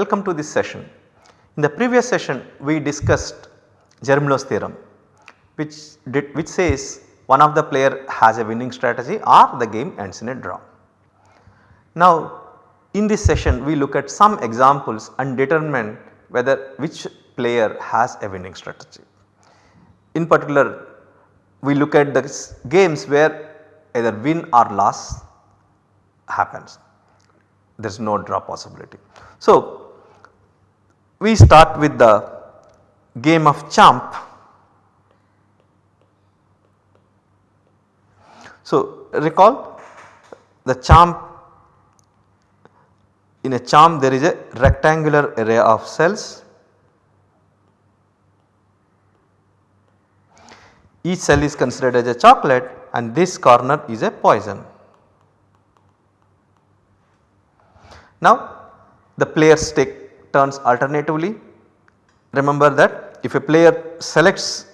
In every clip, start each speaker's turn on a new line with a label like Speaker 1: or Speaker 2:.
Speaker 1: Welcome to this session. In the previous session we discussed Zermelo's theorem which did, which says one of the player has a winning strategy or the game ends in a draw. Now in this session we look at some examples and determine whether which player has a winning strategy. In particular we look at the games where either win or loss happens there is no draw possibility. So, we start with the game of chomp. So, recall the chomp in a chomp there is a rectangular array of cells. Each cell is considered as a chocolate and this corner is a poison. Now the players take turns alternatively. Remember that if a player selects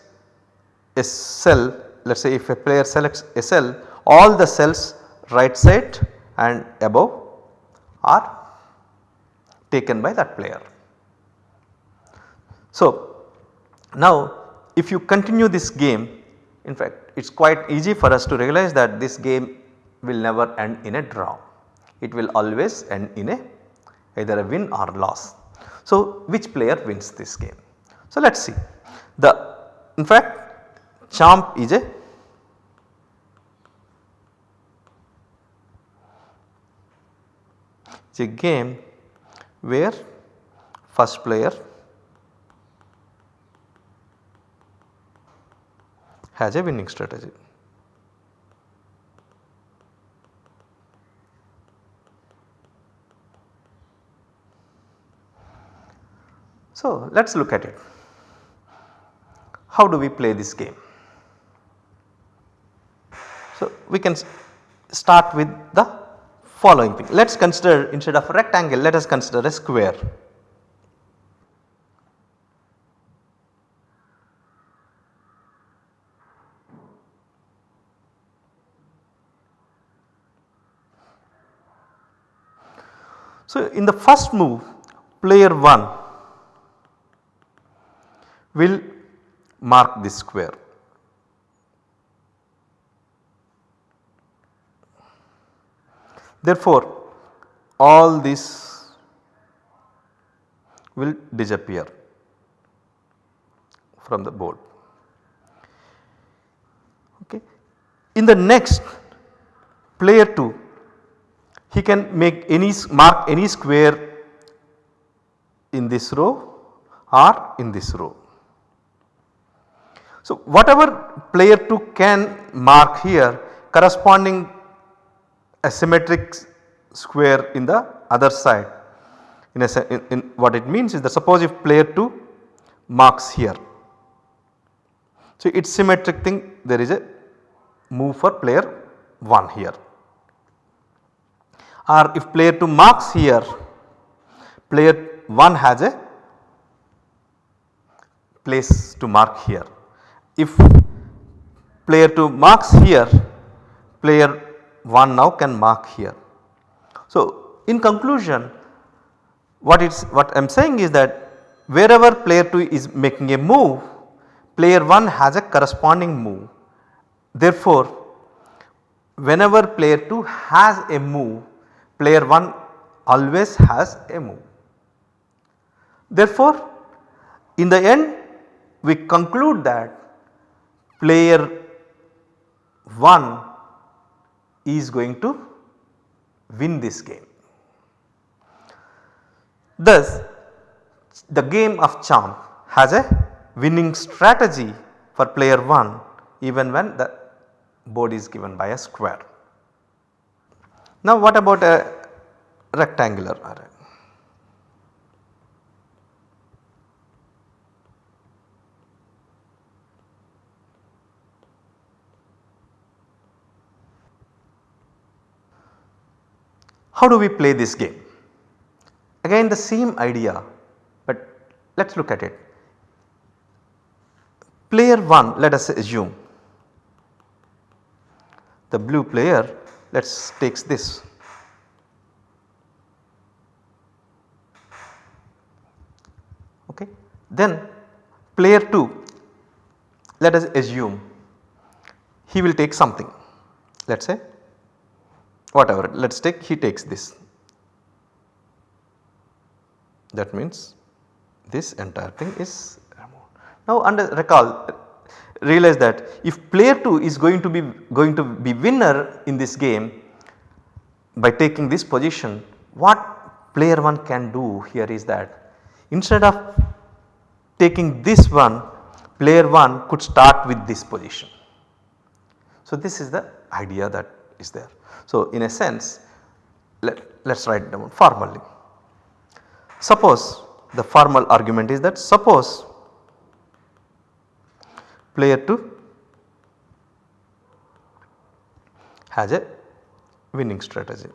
Speaker 1: a cell let us say if a player selects a cell all the cells right side and above are taken by that player. So now if you continue this game in fact it is quite easy for us to realize that this game will never end in a draw it will always end in a either a win or loss. So, which player wins this game? So, let us see the in fact chomp is a a game where first player has a winning strategy. So, let us look at it. How do we play this game? So, we can start with the following thing. Let us consider instead of a rectangle let us consider a square. So, in the first move player 1 will mark this square. Therefore, all this will disappear from the board. Okay. In the next player 2 he can make any mark any square in this row or in this row. So, whatever player 2 can mark here corresponding a symmetric square in the other side. In, a, in, in what it means is that suppose if player 2 marks here. So, it is symmetric thing there is a move for player 1 here. Or if player 2 marks here player 1 has a place to mark here if player 2 marks here player 1 now can mark here. So in conclusion what it's what I am saying is that wherever player 2 is making a move player 1 has a corresponding move. Therefore whenever player 2 has a move player 1 always has a move. Therefore in the end we conclude that player 1 is going to win this game. Thus the game of chomp has a winning strategy for player 1 even when the board is given by a square. Now what about a rectangular array? How do we play this game? Again the same idea but let us look at it. Player 1 let us assume the blue player let us takes this. Okay. Then player 2 let us assume he will take something let us say whatever let us take he takes this that means this entire thing is removed. Now under recall realize that if player 2 is going to be going to be winner in this game by taking this position what player 1 can do here is that instead of taking this one player 1 could start with this position. So this is the idea that is there. So in a sense let us write down formally. Suppose the formal argument is that suppose player 2 has a winning strategy.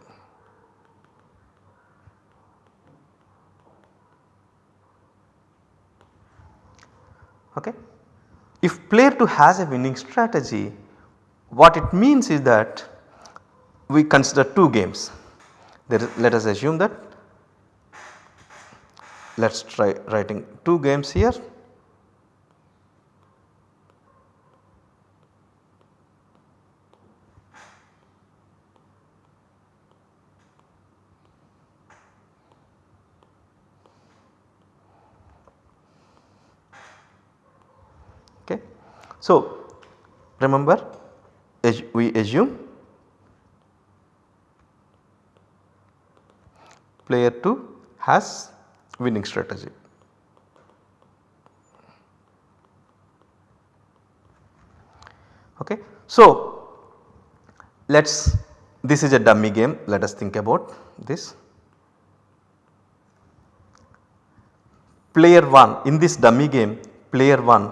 Speaker 1: Okay. If player 2 has a winning strategy what it means is that we consider 2 games. let us assume that let us try writing 2 games here. Okay. So remember we assume player 2 has winning strategy. Okay. So, let us this is a dummy game let us think about this. Player 1 in this dummy game player 1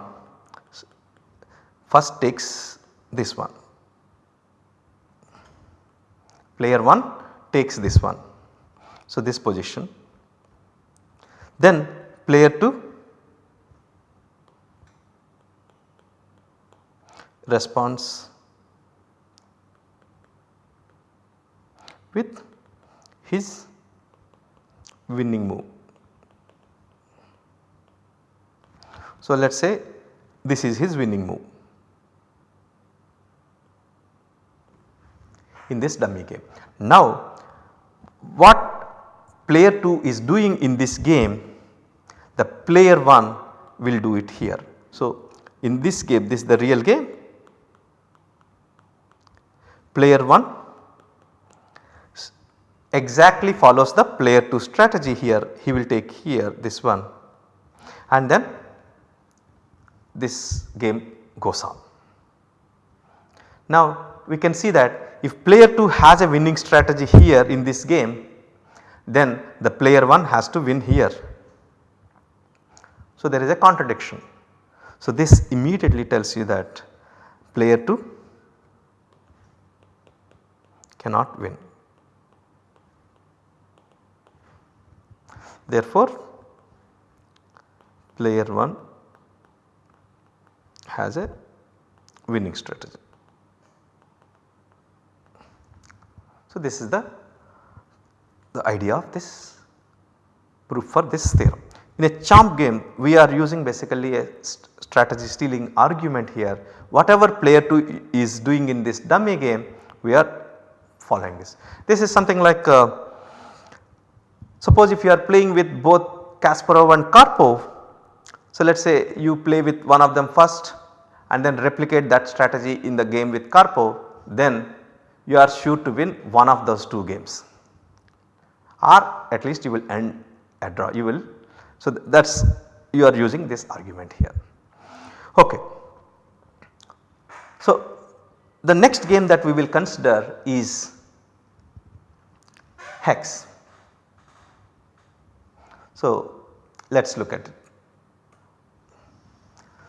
Speaker 1: first takes this one. Player 1 takes this one. So, this position then player 2 responds with his winning move. So, let us say this is his winning move in this dummy game. Now, what player 2 is doing in this game the player 1 will do it here. So, in this game this is the real game player 1 exactly follows the player 2 strategy here he will take here this one and then this game goes on. Now we can see that if player 2 has a winning strategy here in this game then the player 1 has to win here so, there is a contradiction. So, this immediately tells you that player 2 cannot win. Therefore, player 1 has a winning strategy. So, this is the, the idea of this proof for this theorem. In a chomp game we are using basically a strategy stealing argument here whatever player 2 is doing in this dummy game we are following this. This is something like uh, suppose if you are playing with both Kasparov and Karpov. So let us say you play with one of them first and then replicate that strategy in the game with Karpov then you are sure to win one of those two games or at least you will end a draw you will so, that is you are using this argument here. Okay. So, the next game that we will consider is hex. So, let us look at it.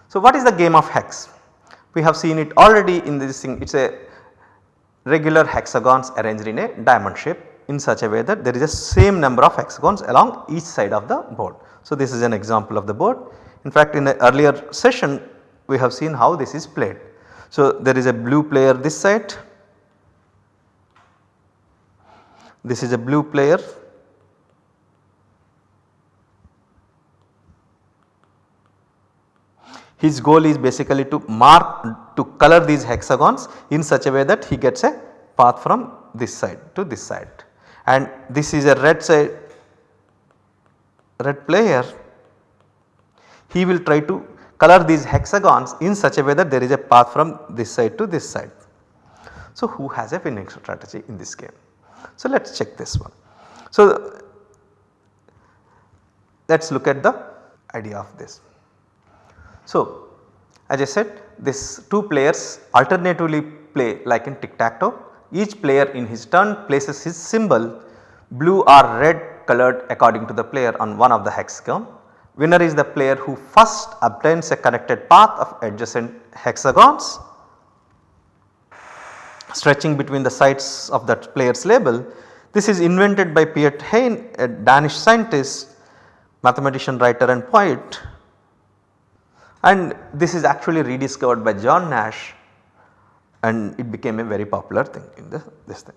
Speaker 1: So, what is the game of hex? We have seen it already in this thing it is a regular hexagons arranged in a diamond shape in such a way that there is a same number of hexagons along each side of the board. So, this is an example of the board. In fact, in the earlier session we have seen how this is played. So, there is a blue player this side, this is a blue player his goal is basically to mark to color these hexagons in such a way that he gets a path from this side to this side and this is a red side red player he will try to color these hexagons in such a way that there is a path from this side to this side. So, who has a winning strategy in this game? So, let us check this one. So, let us look at the idea of this. So, as I said this two players alternatively play like in tic tac toe each player in his turn places his symbol blue or red colored according to the player on one of the hexagon. Winner is the player who first obtains a connected path of adjacent hexagons stretching between the sides of that player's label. This is invented by Piet Hein a Danish scientist, mathematician, writer and poet and this is actually rediscovered by John Nash and it became a very popular thing in the, this thing.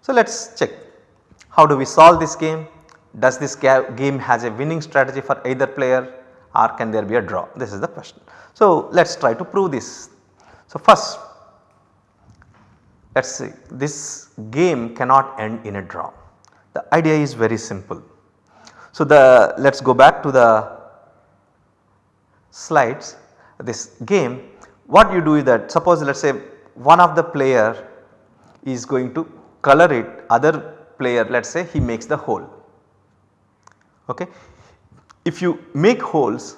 Speaker 1: So, let us check how do we solve this game, does this game has a winning strategy for either player or can there be a draw this is the question. So, let us try to prove this. So, first let us see this game cannot end in a draw. The idea is very simple. So, the let us go back to the slides this game what you do is that suppose let us say one of the player is going to color it other player let us say he makes the hole. Okay. If you make holes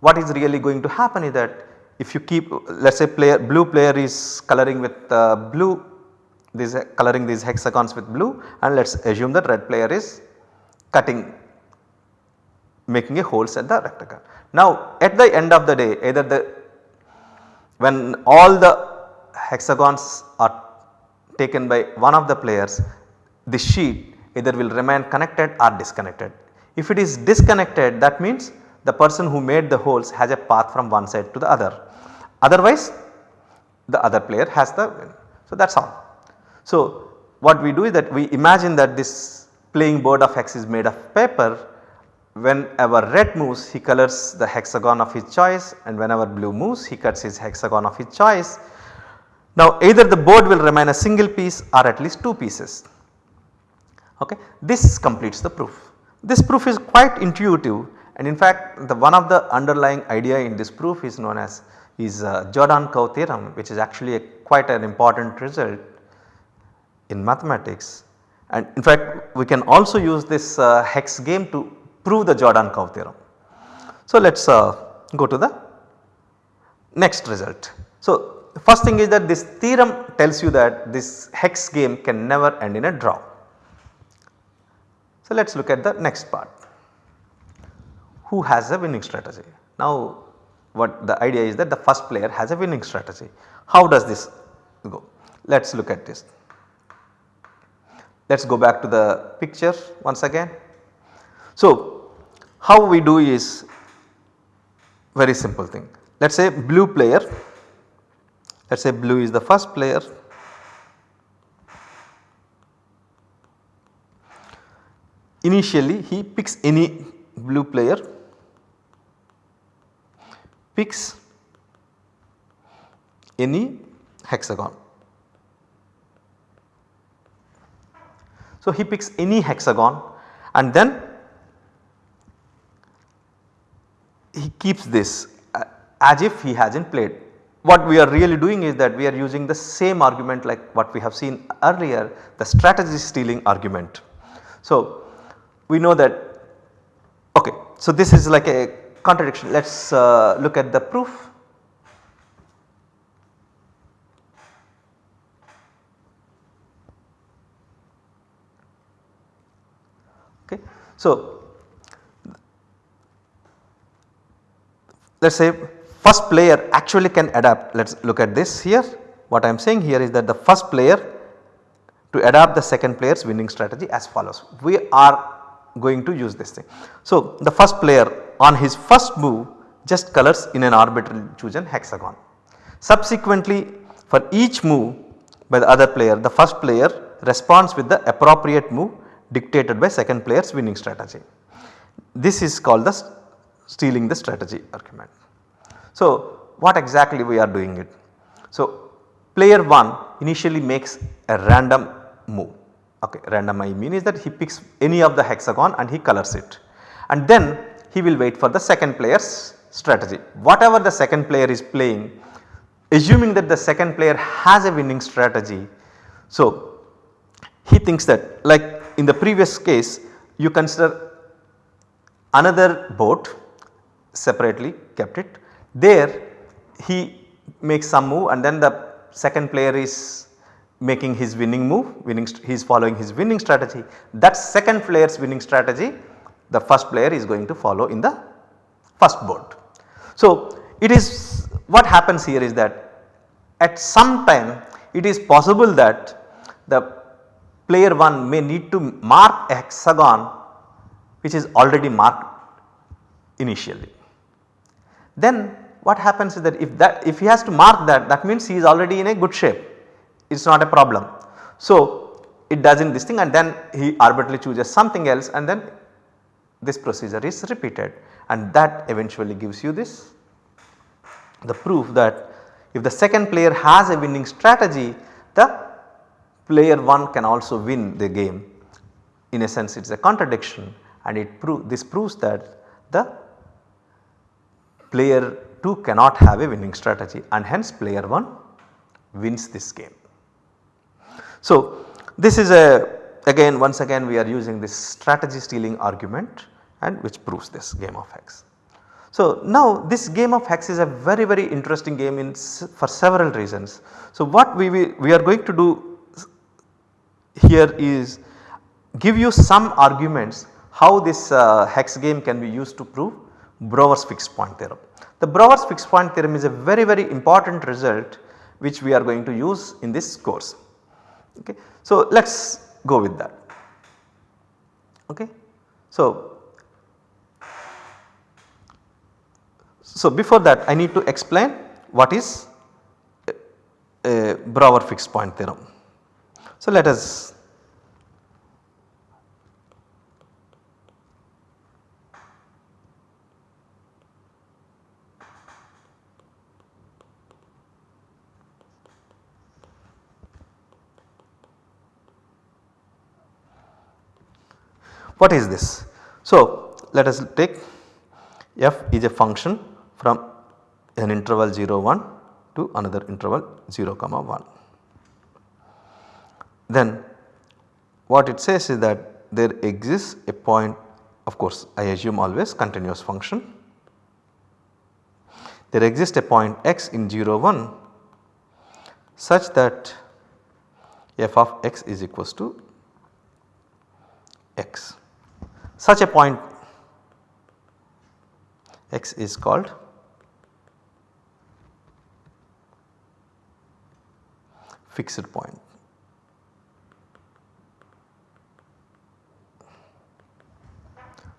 Speaker 1: what is really going to happen is that if you keep let us say player blue player is coloring with uh, blue this coloring these hexagons with blue and let us assume that red player is cutting making a holes at the rectangle. Now at the end of the day either the when all the hexagons are taken by one of the players the sheet either will remain connected or disconnected. If it is disconnected that means the person who made the holes has a path from one side to the other otherwise the other player has the win. So that is all. So what we do is that we imagine that this playing board of hex is made of paper whenever red moves he colors the hexagon of his choice and whenever blue moves he cuts his hexagon of his choice. Now either the board will remain a single piece or at least 2 pieces. Okay. This completes the proof. This proof is quite intuitive and in fact the one of the underlying idea in this proof is known as is uh, Jordan curve theorem which is actually a quite an important result in mathematics and in fact we can also use this uh, hex game to prove the Jordan curve theorem. So, let us uh, go to the next result. So, first thing is that this theorem tells you that this hex game can never end in a draw. So, let us look at the next part. Who has a winning strategy? Now, what the idea is that the first player has a winning strategy. How does this go? Let us look at this. Let us go back to the picture once again. So, how we do is very simple thing. Let us say blue player, let us say blue is the first player. Initially he picks any blue player, picks any hexagon. So he picks any hexagon and then he keeps this uh, as if he has not played. What we are really doing is that we are using the same argument like what we have seen earlier the strategy stealing argument. So, we know that okay. So, this is like a contradiction let us uh, look at the proof. Okay. So, let us say first player actually can adapt let us look at this here what I am saying here is that the first player to adapt the second player's winning strategy as follows. We are going to use this thing. So, the first player on his first move just colors in an arbitrarily chosen hexagon. Subsequently for each move by the other player the first player responds with the appropriate move dictated by second player's winning strategy. This is called the stealing the strategy argument. So, what exactly we are doing it? So, player 1 initially makes a random move okay random I mean is that he picks any of the hexagon and he colors it and then he will wait for the second player's strategy. Whatever the second player is playing assuming that the second player has a winning strategy. So, he thinks that like in the previous case you consider another boat separately kept it there he makes some move and then the second player is making his winning move winning he is following his winning strategy that second player's winning strategy the first player is going to follow in the first board. So, it is what happens here is that at some time it is possible that the player 1 may need to mark a hexagon which is already marked initially. Then what happens is that if that if he has to mark that that means he is already in a good shape. It is not a problem. So, it does not this thing and then he arbitrarily chooses something else and then this procedure is repeated. And that eventually gives you this the proof that if the second player has a winning strategy the player 1 can also win the game. In a sense it is a contradiction and it prove this proves that the player 2 cannot have a winning strategy and hence player 1 wins this game. So, this is a again once again we are using this strategy stealing argument and which proves this game of hex. So, now this game of hex is a very very interesting game in for several reasons. So, what we, we, we are going to do here is give you some arguments how this uh, hex game can be used to prove Brouwer's fixed point theorem. The Brouwer's fixed point theorem is a very very important result which we are going to use in this course. Okay. So, let us go with that. Okay. So, So, before that I need to explain what is a, a Brouwer fixed point theorem. So, let us What is this? So, let us take f is a function from an interval 0 1 to another interval 0 comma 1. Then what it says is that there exists a point of course I assume always continuous function. There exists a point x in 0 1 such that f of x is equals to x. Such a point x is called fixed point.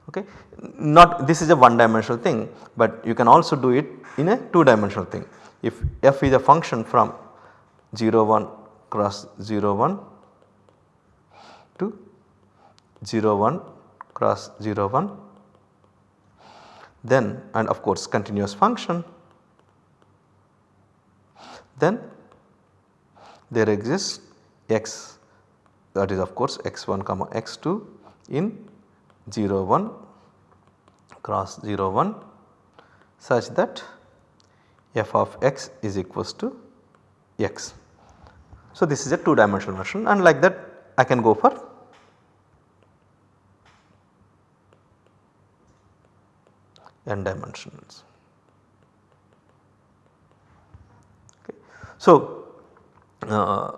Speaker 1: Okay. Not this is a one dimensional thing, but you can also do it in a two dimensional thing. If f is a function from 0 1 cross 0 1 to 0 1 cross 0 1 then and of course continuous function then there exists x that is of course x1 comma x2 in 0 1 cross 0 1 such that f of x is equals to x. So, this is a 2 dimensional version and like that I can go for n dimensions. Okay. So, uh,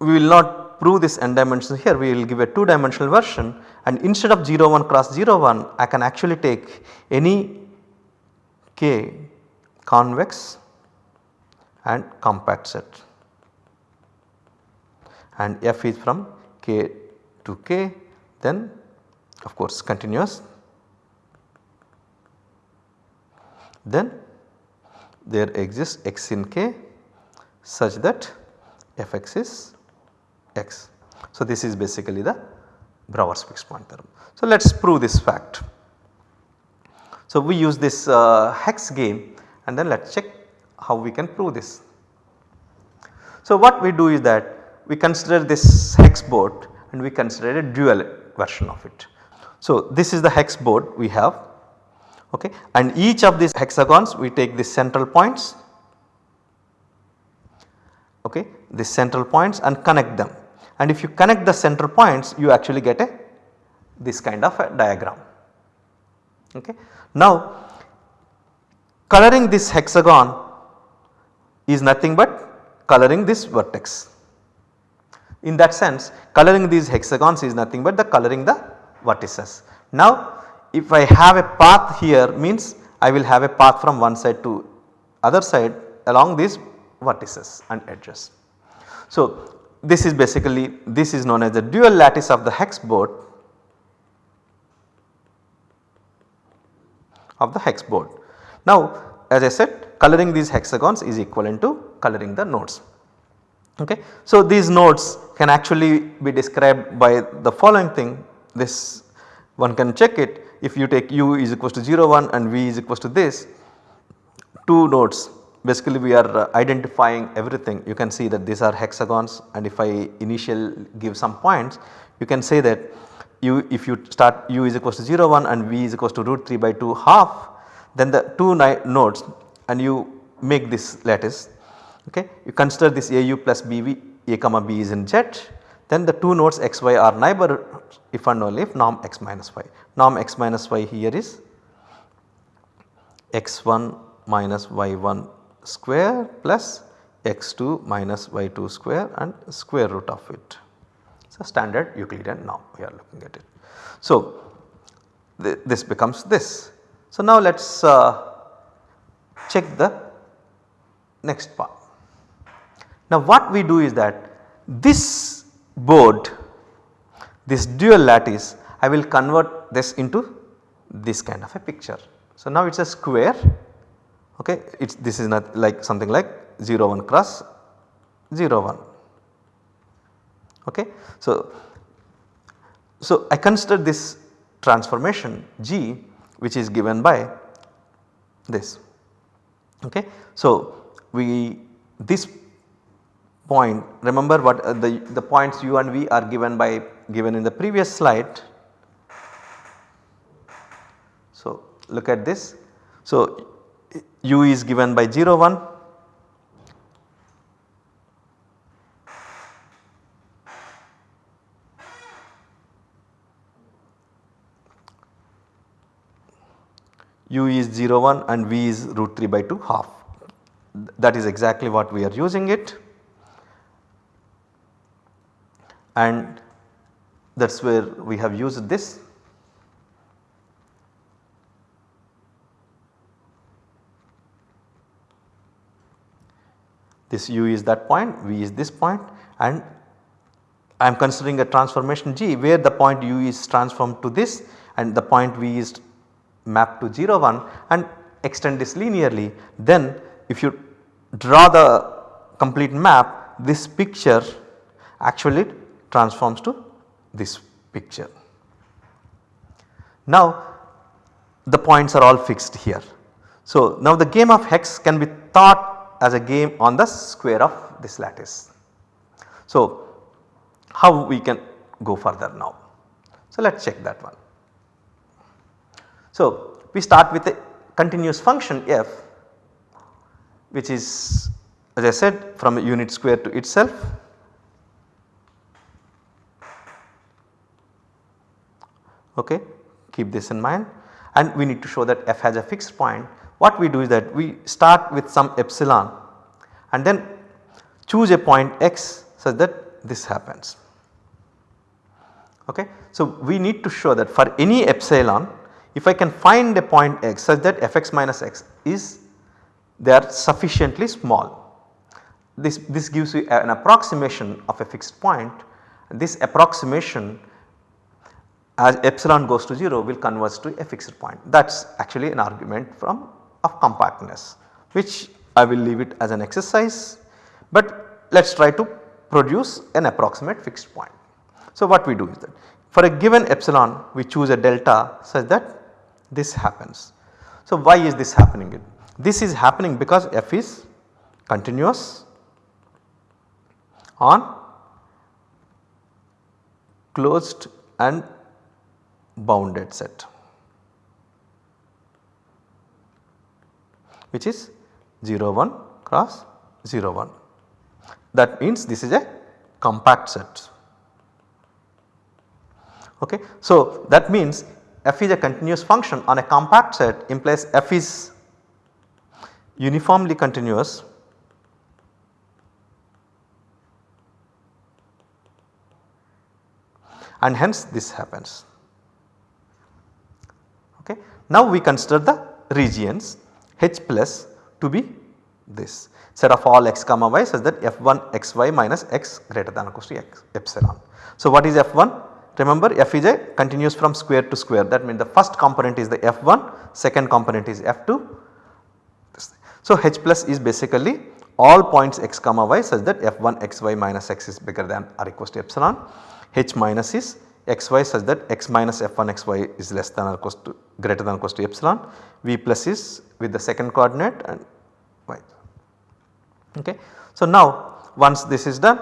Speaker 1: we will not prove this n dimensions here we will give a 2 dimensional version and instead of 0 1 cross 0 1 I can actually take any k convex and compact set and f is from k to k then of course continuous then there exists x in k such that fx is x. So, this is basically the Brouwer's fixed point theorem. So, let us prove this fact. So, we use this uh, hex game and then let us check how we can prove this. So, what we do is that we consider this hex board and we consider a dual version of it. So, this is the hex board we have okay and each of these hexagons we take the central points okay the central points and connect them and if you connect the central points you actually get a this kind of a diagram okay. Now coloring this hexagon is nothing but coloring this vertex. In that sense coloring these hexagons is nothing but the coloring the vertices. Now if I have a path here means I will have a path from one side to other side along these vertices and edges. So this is basically this is known as the dual lattice of the hex board of the hex board. Now as I said coloring these hexagons is equivalent to coloring the nodes. Okay. So these nodes can actually be described by the following thing this one can check it if you take u is equals to 0 1 and v is equals to this 2 nodes basically we are uh, identifying everything you can see that these are hexagons and if I initial give some points you can say that u if you start u is equals to 0 1 and v is equals to root 3 by 2 half then the 2 nodes and you make this lattice okay. You consider this au plus bv a comma b is in z then the 2 nodes xy are neighbor if and only if norm x minus y. Norm x minus y here is x1 minus y1 square plus x2 minus y2 square and square root of it. A standard Euclidean norm we are looking at it. So, th this becomes this. So, now let us uh, check the next part. Now what we do is that this board this dual lattice I will convert this into this kind of a picture. So now it is a square okay it's this is not like something like 0 1 cross 0 1 okay. So, so I consider this transformation G which is given by this okay. So we this point remember what uh, the, the points u and v are given by given in the previous slide. So look at this. So u is given by 0 1 u is 0 1 and v is root 3 by 2 half. That is exactly what we are using it. And that is where we have used this this u is that point, v is this point and I am considering a transformation g where the point u is transformed to this and the point v is mapped to 0 1 and extend this linearly then if you draw the complete map this picture actually transforms to this picture. Now the points are all fixed here. So now the game of hex can be thought as a game on the square of this lattice. So how we can go further now. So let us check that one. So we start with a continuous function f which is as I said from a unit square to itself okay keep this in mind and we need to show that f has a fixed point. What we do is that we start with some epsilon and then choose a point x such that this happens. Okay. So, we need to show that for any epsilon if I can find a point x such that fx minus x is they are sufficiently small. This, this gives you an approximation of a fixed point this approximation as epsilon goes to 0 will converge to a fixed point that is actually an argument from of compactness which I will leave it as an exercise but let us try to produce an approximate fixed point. So what we do is that for a given epsilon we choose a delta such that this happens. So, why is this happening? This is happening because f is continuous on closed and bounded set which is 0 1 cross 0 1. That means this is a compact set. Okay. So, that means f is a continuous function on a compact set implies f is uniformly continuous and hence this happens. Okay. Now we consider the regions h plus to be this set of all x comma y such that f1 xy minus x greater than or equal to x epsilon. So what is f1? Remember f is a continuous from square to square that means the first component is the f1, second component is f2. So h plus is basically all points x comma y such that f1 xy minus x is bigger than or equal to epsilon, h minus is xy such that x minus f1 xy is less than or equal to greater than or equal to epsilon, v plus is with the second coordinate and y. Okay. So now once this is done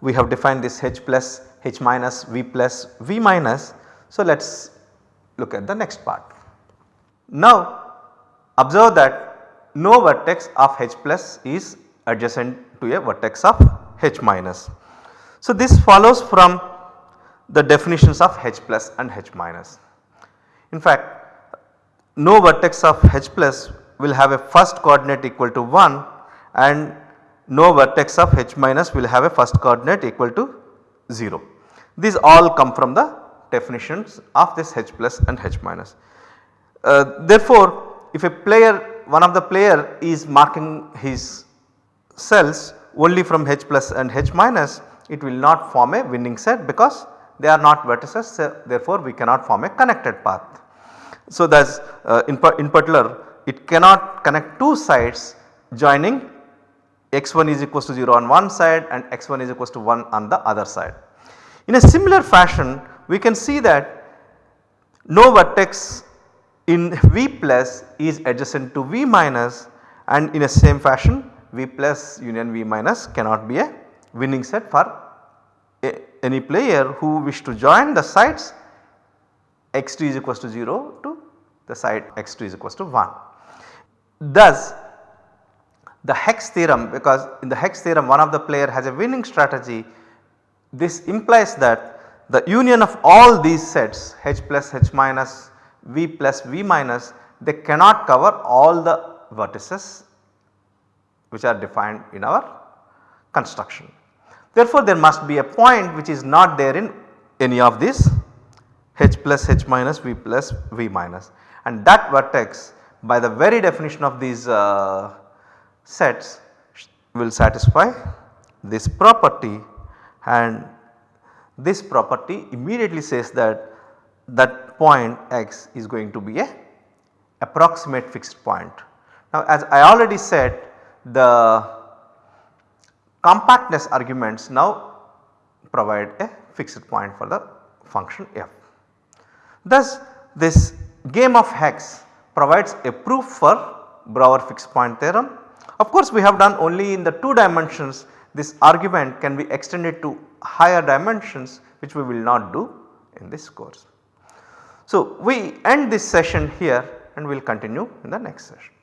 Speaker 1: we have defined this h plus h minus v plus v minus. So let us look at the next part. Now observe that no vertex of h plus is adjacent to a vertex of h minus. So this follows from the definitions of h plus and h minus. In fact no vertex of h plus will have a first coordinate equal to 1 and no vertex of h minus will have a first coordinate equal to 0. These all come from the definitions of this h plus and h minus. Uh, therefore, if a player one of the player is marking his cells only from h plus and h minus it will not form a winning set because they are not vertices so therefore we cannot form a connected path. So, that is uh, in, in particular it cannot connect two sides joining x1 is equals to 0 on one side and x1 is equals to 1 on the other side. In a similar fashion we can see that no vertex in V plus is adjacent to V minus and in a same fashion V plus union V minus cannot be a winning set for any player who wish to join the sides x2 is equals to 0 to the side x2 is equals to 1. Thus the Hex theorem because in the Hex theorem one of the player has a winning strategy this implies that the union of all these sets H plus H minus V plus V minus they cannot cover all the vertices which are defined in our construction. Therefore, there must be a point which is not there in any of these H plus H minus V plus V minus. And that vertex by the very definition of these uh, sets will satisfy this property. And this property immediately says that that point x is going to be a approximate fixed point. Now as I already said the compactness arguments now provide a fixed point for the function f. Thus this game of hex provides a proof for Brouwer fixed point theorem. Of course we have done only in the 2 dimensions this argument can be extended to higher dimensions which we will not do in this course. So we end this session here and we will continue in the next session.